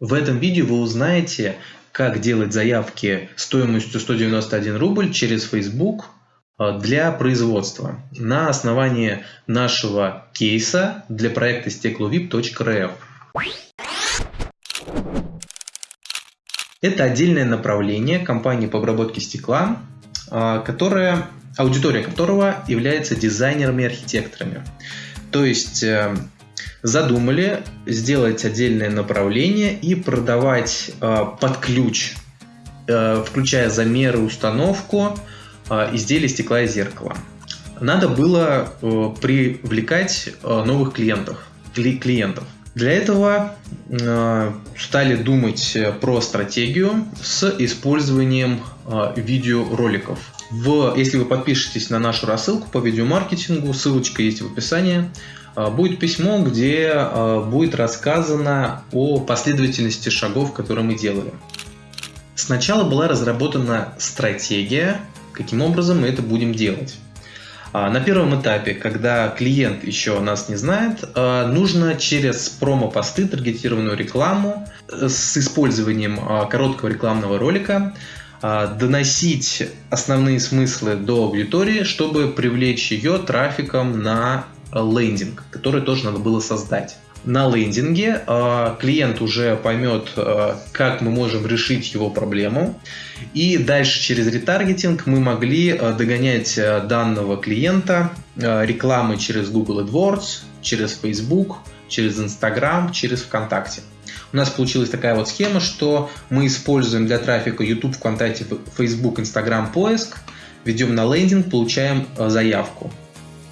В этом видео вы узнаете, как делать заявки стоимостью 191 рубль через Facebook а, для производства на основании нашего кейса для проекта стекловип.рф. Это отдельное направление компании по обработке стекла, а, которая, аудитория которого является дизайнерами и архитекторами. То есть э, задумали сделать отдельное направление и продавать э, под ключ, э, включая замеры, установку э, изделий стекла и зеркала. Надо было э, привлекать э, новых клиентов, кли клиентов. Для этого э, стали думать про стратегию с использованием э, видеороликов. В, если вы подпишетесь на нашу рассылку по видеомаркетингу, ссылочка есть в описании, будет письмо, где а, будет рассказано о последовательности шагов, которые мы делали. Сначала была разработана стратегия, каким образом мы это будем делать. А, на первом этапе, когда клиент еще нас не знает, нужно через промо-посты, таргетированную рекламу с использованием короткого рекламного ролика доносить основные смыслы до аудитории, чтобы привлечь ее трафиком на лендинг, который тоже надо было создать. На лендинге э, клиент уже поймет, э, как мы можем решить его проблему. И дальше через ретаргетинг мы могли э, догонять э, данного клиента э, рекламы через Google AdWords, через Facebook, через Instagram, через ВКонтакте. У нас получилась такая вот схема, что мы используем для трафика YouTube, ВКонтакте, Facebook, Instagram поиск, ведем на лендинг, получаем э, заявку.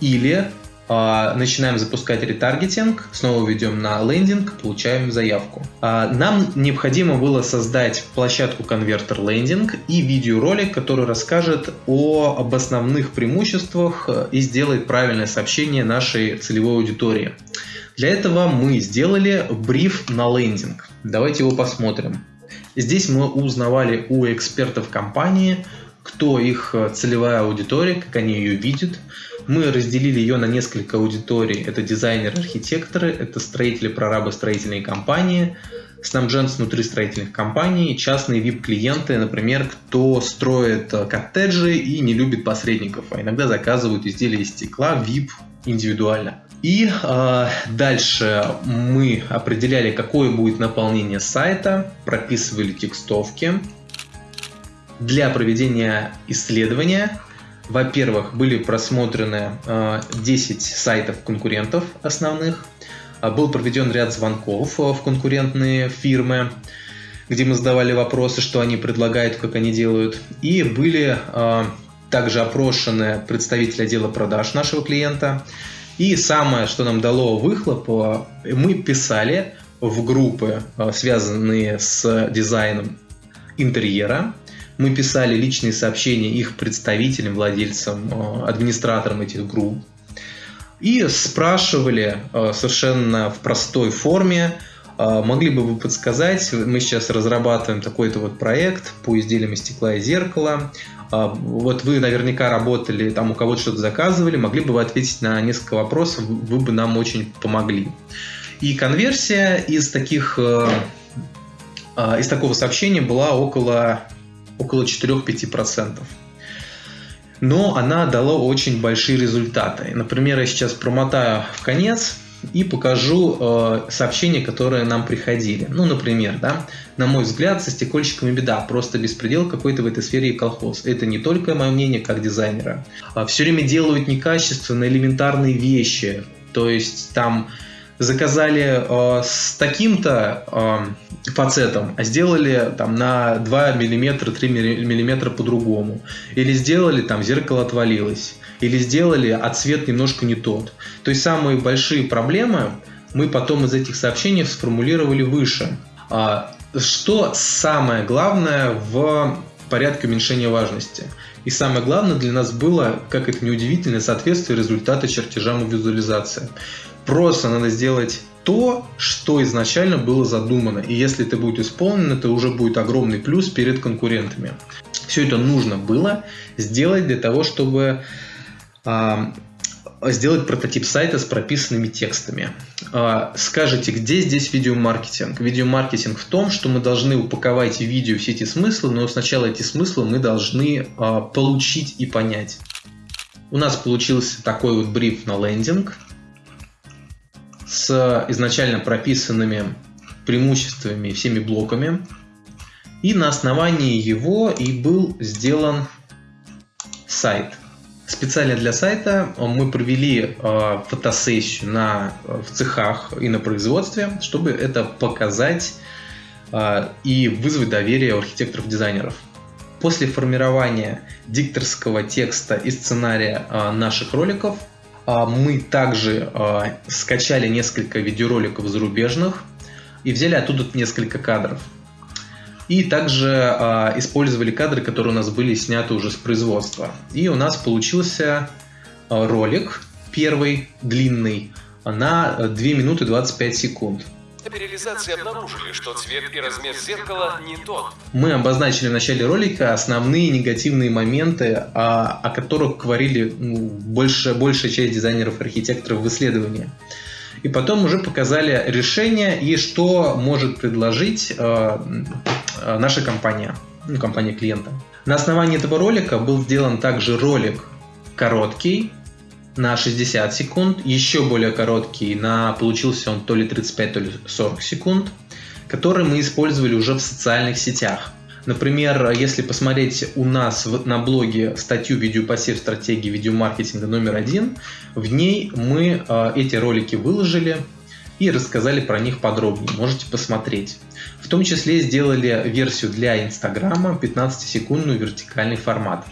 Или начинаем запускать ретаргетинг, снова ведем на лендинг, получаем заявку. А, нам необходимо было создать площадку конвертер лендинг и видеоролик, который расскажет о, об основных преимуществах э, и сделает правильное сообщение нашей целевой аудитории. Для этого мы сделали бриф на лендинг. Давайте его посмотрим. Здесь мы узнавали у экспертов компании, кто их э, целевая аудитория, как они ее видят. Мы разделили ее на несколько аудиторий. Это дизайнеры, архитекторы, это строители, прорабы, строительные компании, снабженцы внутри строительных компаний, частные VIP-клиенты, например, кто строит э, коттеджи и не любит посредников, а иногда заказывают изделия из стекла VIP индивидуально. И э, дальше мы определяли, какое будет наполнение сайта, прописывали текстовки, для проведения исследования, во-первых, были просмотрены 10 э, сайтов конкурентов основных, э, был проведен ряд звонков э, в конкурентные фирмы, где мы задавали вопросы, что они предлагают, как они делают, и были также опрошены представители отдела продаж нашего клиента. И самое, что нам дало выхлоп, мы писали в группы, связанные с дизайном интерьера, мы писали личные сообщения их представителям, владельцам, э, администраторам этих групп. И спрашивали э, совершенно в простой форме, э, могли бы вы подсказать, мы сейчас разрабатываем такой-то вот проект по изделиям из стекла и зеркала, вот вы наверняка работали, там у кого-то что-то заказывали, могли бы вы ответить на несколько вопросов, вы бы нам очень помогли. И конверсия из таких из такого сообщения была около около 4-5%. Но она дала очень большие результаты. Например, я сейчас промотаю в конец и покажу э, сообщения, которые нам приходили. Ну, например, да, на мой взгляд, со стекольщиками беда, просто беспредел какой-то в этой сфере и колхоз. Это не только мое мнение как дизайнера. А все время делают некачественные элементарные вещи. То есть там заказали э, с таким-то э, фацетом, а сделали там на 2 мм, 3 мм по-другому. Или сделали там зеркало отвалилось. Или сделали, а цвет немножко не тот. То есть самые большие проблемы мы потом из этих сообщений сформулировали выше. А, что самое главное в порядке уменьшения важности? И самое главное для нас было, как это неудивительно, соответствие результата чертежам и визуализации. Просто надо сделать то, что изначально было задумано. И если это будет исполнено, это уже будет огромный плюс перед конкурентами. Все это нужно было сделать для того, чтобы э, сделать прототип сайта с прописанными текстами. А, скажите, где здесь видеомаркетинг? Видеомаркетинг в том, что мы должны упаковать видео все эти смыслы, но сначала эти смыслы мы должны а, получить и понять. У нас получился такой вот бриф на лендинг с изначально прописанными преимуществами всеми блоками. И на основании его и был сделан сайт. Специально для сайта мы провели э, фотосессию на, в цехах и на производстве, чтобы это показать э, и вызвать доверие у архитекторов-дизайнеров. После формирования дикторского текста и сценария э, наших роликов мы также скачали несколько видеороликов зарубежных и взяли оттуда несколько кадров. И также э, использовали кадры, которые у нас были сняты уже с производства. И у нас получился э, ролик, первый, длинный, на 2 минуты 25 секунд. При реализации обнаружили, что цвет и размер зеркала не тот. Мы обозначили в начале ролика основные негативные моменты, о, о которых говорили ну, больше, большая часть дизайнеров-архитекторов в исследовании и потом уже показали решение и что может предложить э, э, наша компания, ну, компания клиента. На основании этого ролика был сделан также ролик короткий, на 60 секунд, еще более короткий, на получился он то ли 35, то ли 40 секунд, который мы использовали уже в социальных сетях. Например, если посмотреть у нас на блоге статью «Видеопосев стратегии видеомаркетинга номер один», в ней мы э, эти ролики выложили и рассказали про них подробнее. Можете посмотреть. В том числе сделали версию для Инстаграма 15-секундный вертикальный формат.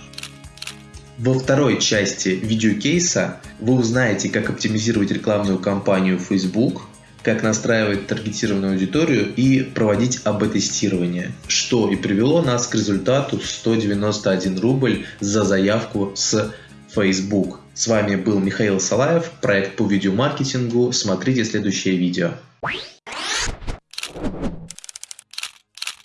Во второй части видеокейса вы узнаете, как оптимизировать рекламную кампанию Facebook, как настраивать таргетированную аудиторию и проводить АБ-тестирование, что и привело нас к результату 191 рубль за заявку с Facebook. С вами был Михаил Салаев, проект по видеомаркетингу. Смотрите следующее видео.